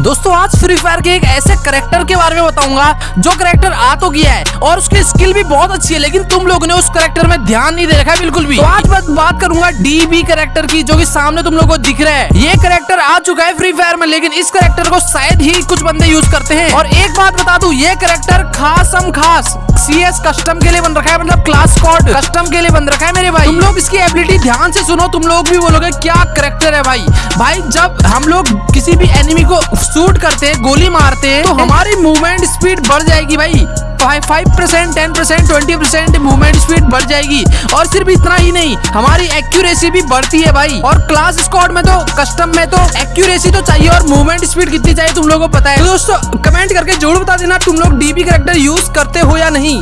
दोस्तों, आज free fire के एक ऐसे करेक्टर के बारे में बताऊँगा, जो करेक्टर आ तो गया है और उसकी स्किल भी बहुत अच्छी है, लेकिन तुम लोगों ने उस करेक्टर में ध्यान नहीं दे रखा है बिल्कुल भी। तो आज मैं बात करूँगा डीबी करेक्टर की, जो कि सामने तुम लोगों को दिख रहा है। ये करेक्टर आ चुका है फ्री फायर में, लेकिन इस करेक्टर को शायद ही कुछ बंदे यूज़ करते हैं। और एक बात बता दू, ये करेक्टर खास हम खास सी एस कस्टम के लिए बन रखा है मतलब क्लास कोड कस्टम के लिए बन रखा है मेरे भाई। तुम लोग इसकी एबिलिटी ध्यान से सुनो, तुम लोग भी बोलोगे, क्या करेक्टर है भाई? भाई, जब हम लोग किसी भी एनिमी को शूट करते गोली मारते तो हमारी मूवमेंट स्पीड बढ़ जाएगी भाई। Five percent ten percent twenty percent movement speed बढ़ जाएगी। और सिर्फ़ इतना ही नहीं, हमारी एक्यूरेसी भी बढ़ती है भाई। और क्लास स्कॉड में तो कस्टम में तो एक्यूरेसी तो चाहिए और मूवमेंट स्पीड कितनी चाहिए तुम लोगों को पता है। तो दोस्तों कमेंट करके ज़रूर बता देना तुम लोग डीबी करेक्टर यूज़ करते हो या नहीं।